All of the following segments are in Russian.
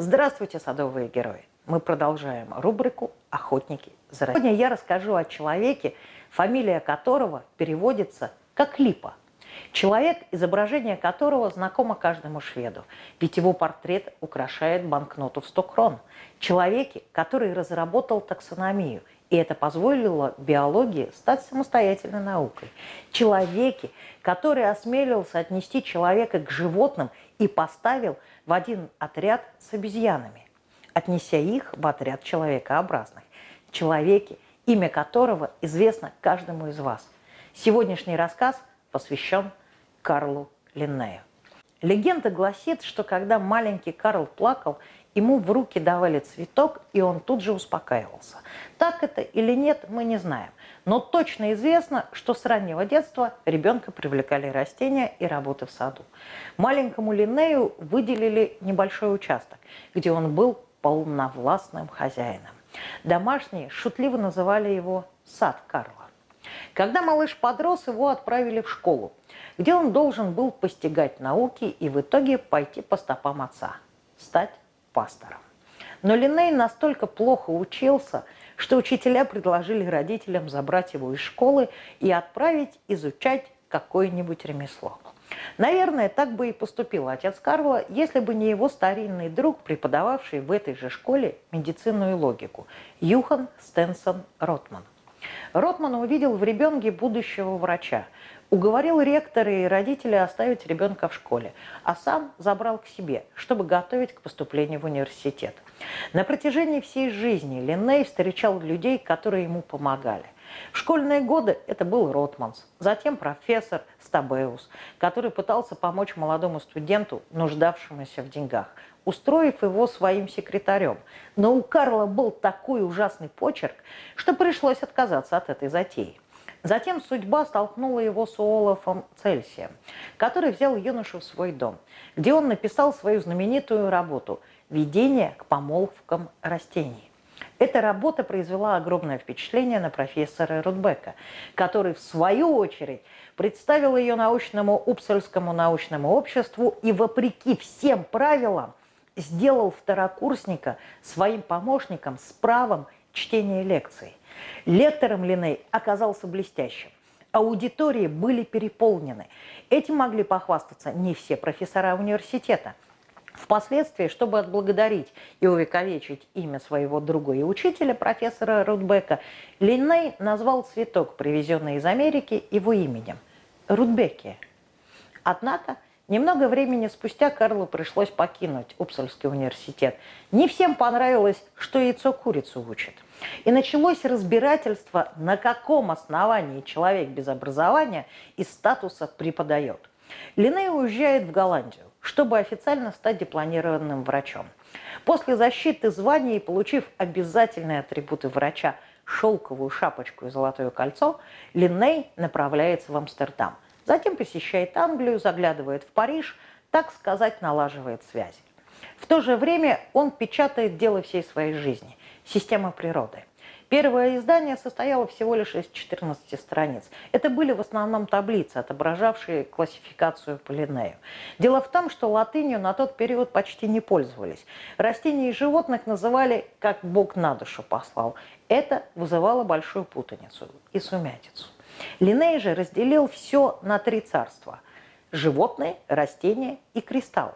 Здравствуйте, садовые герои! Мы продолжаем рубрику «Охотники за Россией». Сегодня я расскажу о человеке, фамилия которого переводится как Липа. Человек, изображение которого знакомо каждому шведу, ведь его портрет украшает банкноту в 100 крон. Человеке, который разработал таксономию – и это позволило биологии стать самостоятельной наукой. Человеке, который осмелился отнести человека к животным и поставил в один отряд с обезьянами, отнеся их в отряд человекообразных. Человеке, имя которого известно каждому из вас. Сегодняшний рассказ посвящен Карлу Линнею. Легенда гласит, что когда маленький Карл плакал, ему в руки давали цветок, и он тут же успокаивался. Так это или нет, мы не знаем. Но точно известно, что с раннего детства ребенка привлекали растения и работы в саду. Маленькому Линнею выделили небольшой участок, где он был полновластным хозяином. Домашние шутливо называли его «сад Карла». Когда малыш подрос, его отправили в школу, где он должен был постигать науки и в итоге пойти по стопам отца, стать пастором. Но Линей настолько плохо учился, что учителя предложили родителям забрать его из школы и отправить изучать какое-нибудь ремесло. Наверное, так бы и поступил отец Карла, если бы не его старинный друг, преподававший в этой же школе медицинную логику, Юхан Стенсон Ротман. Ротман увидел в ребенке будущего врача, уговорил ректора и родителей оставить ребенка в школе, а сам забрал к себе, чтобы готовить к поступлению в университет. На протяжении всей жизни Линней встречал людей, которые ему помогали. В школьные годы это был Ротманс, затем профессор Стабеус, который пытался помочь молодому студенту, нуждавшемуся в деньгах, устроив его своим секретарем. Но у Карла был такой ужасный почерк, что пришлось отказаться от этой затеи. Затем судьба столкнула его с Олафом Цельсием, который взял юношу в свой дом, где он написал свою знаменитую работу «Введение к помолвкам растений». Эта работа произвела огромное впечатление на профессора Рудбека, который, в свою очередь, представил ее научному Упсальскому научному обществу и, вопреки всем правилам, сделал второкурсника своим помощником с правом чтения лекций. Лектором Линей оказался блестящим. Аудитории были переполнены. Этим могли похвастаться не все профессора университета. Впоследствии, чтобы отблагодарить и увековечить имя своего друга и учителя, профессора Рудбека, Линней назвал цветок, привезенный из Америки, его именем – Рудбекия. Однако Немного времени спустя Карлу пришлось покинуть Упсальский университет. Не всем понравилось, что яйцо курицу учит. И началось разбирательство, на каком основании человек без образования и статуса преподает. Линей уезжает в Голландию, чтобы официально стать дипломированным врачом. После защиты звания и получив обязательные атрибуты врача – шелковую шапочку и золотое кольцо, Линней направляется в Амстердам – Затем посещает Англию, заглядывает в Париж, так сказать, налаживает связи. В то же время он печатает дело всей своей жизни – «Система природы». Первое издание состояло всего лишь из 14 страниц. Это были в основном таблицы, отображавшие классификацию по Линнею. Дело в том, что латынью на тот период почти не пользовались. Растения и животных называли «как Бог на душу послал». Это вызывало большую путаницу и сумятицу. Линней же разделил все на три царства – животные, растения и кристаллы.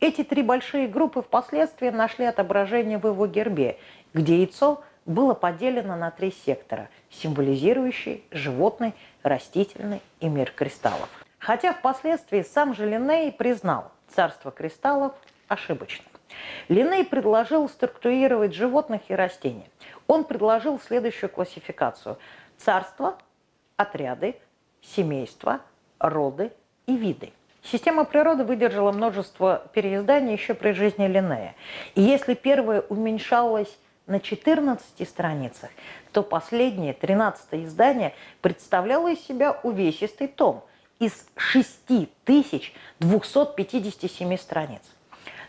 Эти три большие группы впоследствии нашли отображение в его гербе, где яйцо было поделено на три сектора, символизирующие животный, растительный и мир кристаллов. Хотя впоследствии сам же Линней признал царство кристаллов ошибочным. Линней предложил структурировать животных и растения. Он предложил следующую классификацию. Царство отряды, семейства, роды и виды. Система природы выдержала множество переизданий еще при жизни Линнея. И если первое уменьшалось на 14 страницах, то последнее, 13 издание, представляло из себя увесистый том из 6257 страниц.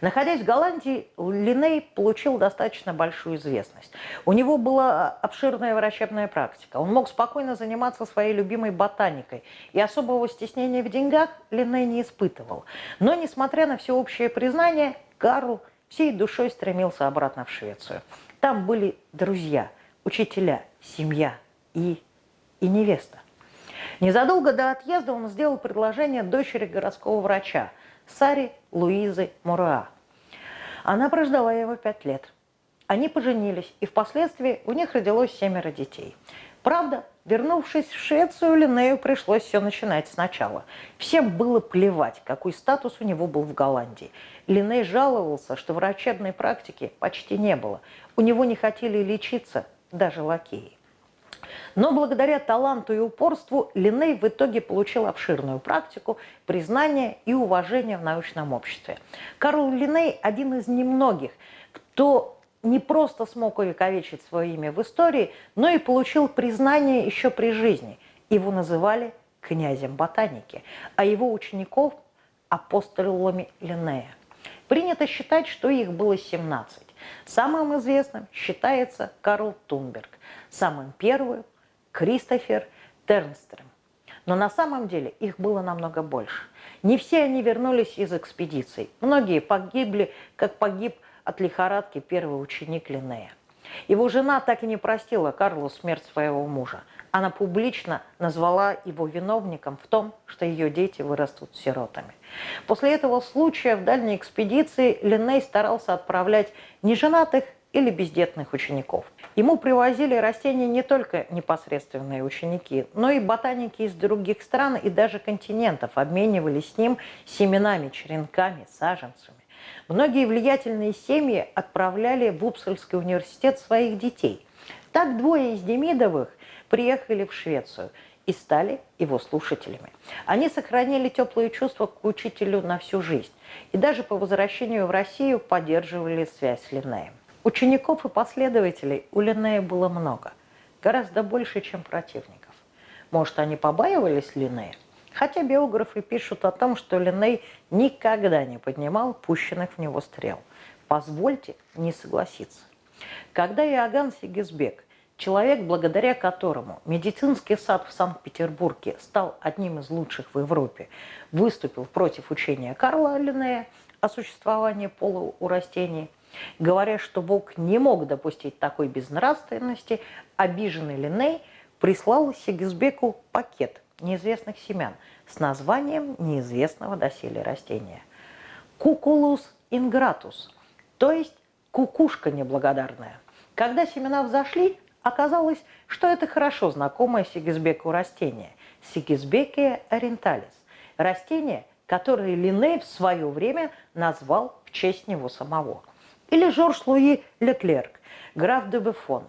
Находясь в Голландии, Линей получил достаточно большую известность. У него была обширная врачебная практика. Он мог спокойно заниматься своей любимой ботаникой. И особого стеснения в деньгах Линей не испытывал. Но, несмотря на всеобщее признание, Карл всей душой стремился обратно в Швецию. Там были друзья, учителя, семья и, и невеста. Незадолго до отъезда он сделал предложение дочери городского врача, Саре Луизы Муруа. Она прождала его пять лет. Они поженились, и впоследствии у них родилось семеро детей. Правда, вернувшись в Швецию, Линнею пришлось все начинать сначала. Всем было плевать, какой статус у него был в Голландии. Линней жаловался, что врачебной практики почти не было. У него не хотели лечиться даже лакеи. Но благодаря таланту и упорству Линей в итоге получил обширную практику, признание и уважение в научном обществе. Карл Линей – один из немногих, кто не просто смог увековечить свое имя в истории, но и получил признание еще при жизни. Его называли князем ботаники, а его учеников – апостолами Линнея. Принято считать, что их было 17. Самым известным считается Карл Тунберг, самым первым – Кристофер Тернстрем. Но на самом деле их было намного больше. Не все они вернулись из экспедиций. Многие погибли, как погиб от лихорадки первый ученик Линнея. Его жена так и не простила Карлу смерть своего мужа. Она публично назвала его виновником в том, что ее дети вырастут сиротами. После этого случая в дальней экспедиции Линней старался отправлять неженатых или бездетных учеников. Ему привозили растения не только непосредственные ученики, но и ботаники из других стран и даже континентов обменивались с ним семенами, черенками, саженцами. Многие влиятельные семьи отправляли в Упсальский университет своих детей. Так двое из Демидовых приехали в Швецию и стали его слушателями. Они сохранили теплые чувства к учителю на всю жизнь и даже по возвращению в Россию поддерживали связь с Линнеем. Учеников и последователей у Линнея было много, гораздо больше, чем противников. Может, они побаивались Линнея? Хотя биографы пишут о том, что Линней никогда не поднимал пущенных в него стрел. Позвольте не согласиться. Когда Иоганн Сигизбек, человек, благодаря которому медицинский сад в Санкт-Петербурге стал одним из лучших в Европе, выступил против учения Карла Линнея о существовании пола у растений, говоря, что Бог не мог допустить такой безнравственности, обиженный Линней прислал Сигизбеку пакет неизвестных семян с названием неизвестного доселе растения. Кукулус ингратус, то есть кукушка неблагодарная. Когда семена взошли, оказалось, что это хорошо знакомое Сигизбеку растение – Сигизбекия ориенталис, растение, которое Линней в свое время назвал в честь него самого. Или Жорж Луи Леклерк, граф де Бефон,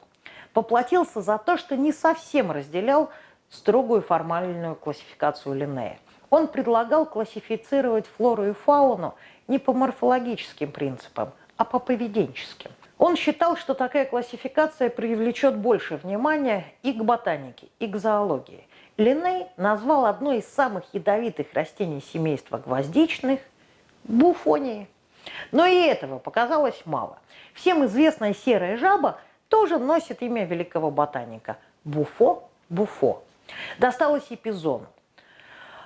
поплатился за то, что не совсем разделял строгую формальную классификацию Линнея. Он предлагал классифицировать флору и фауну не по морфологическим принципам, а по поведенческим. Он считал, что такая классификация привлечет больше внимания и к ботанике, и к зоологии. Линней назвал одно из самых ядовитых растений семейства гвоздичных – буфонии. Но и этого показалось мало. Всем известная серая жаба тоже носит имя великого ботаника – Буфо Буфо. Досталось и пизону,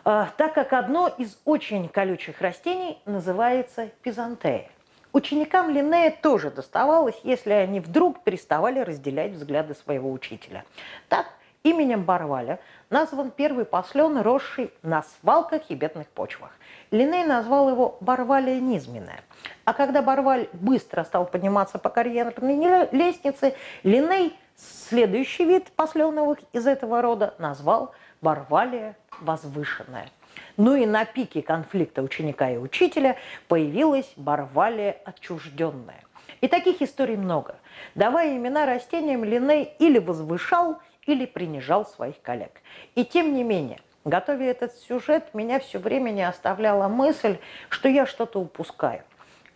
а, так как одно из очень колючих растений называется пизантея. Ученикам Линнея тоже доставалось, если они вдруг переставали разделять взгляды своего учителя. Так, именем Барваля назван первый послен, росший на свалках и бедных почвах. Линней назвал его Барвалия низменная. А когда Барваль быстро стал подниматься по карьерной лестнице, Линней Следующий вид посленовых из этого рода назвал Барвалия возвышенная. Ну и на пике конфликта ученика и учителя появилась Барвалия отчужденная. И таких историй много. Давая имена растениям, Линей или возвышал, или принижал своих коллег. И тем не менее, готовя этот сюжет, меня все время не оставляла мысль, что я что-то упускаю.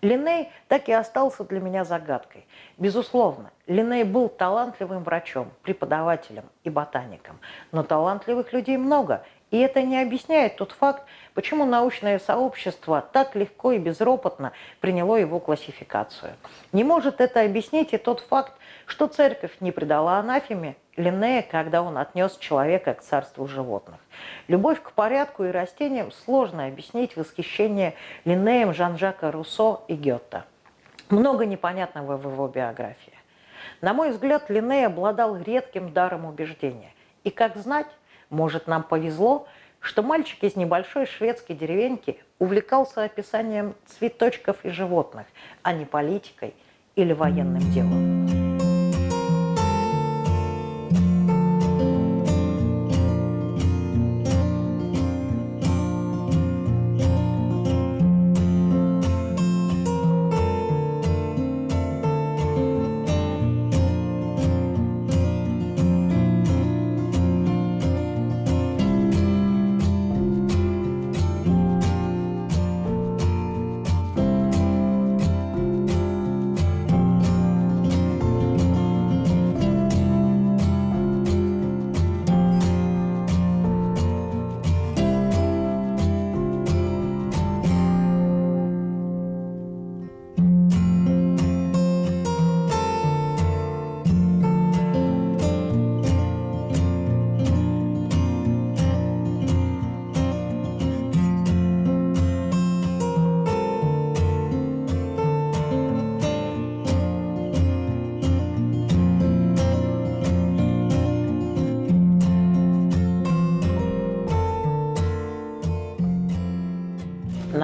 Линей так и остался для меня загадкой. Безусловно, Линей был талантливым врачом, преподавателем и ботаником. Но талантливых людей много, и это не объясняет тот факт, почему научное сообщество так легко и безропотно приняло его классификацию. Не может это объяснить и тот факт, что церковь не предала анафеме Линнея, когда он отнес человека к царству животных. Любовь к порядку и растениям сложно объяснить восхищение Линнеем Жан-Жака Руссо и Гетта. Много непонятного в его биографии. На мой взгляд, Линней обладал редким даром убеждения. И как знать, может, нам повезло, что мальчик из небольшой шведской деревеньки увлекался описанием цветочков и животных, а не политикой или военным делом.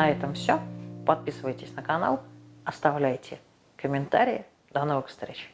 На этом все. Подписывайтесь на канал, оставляйте комментарии. До новых встреч!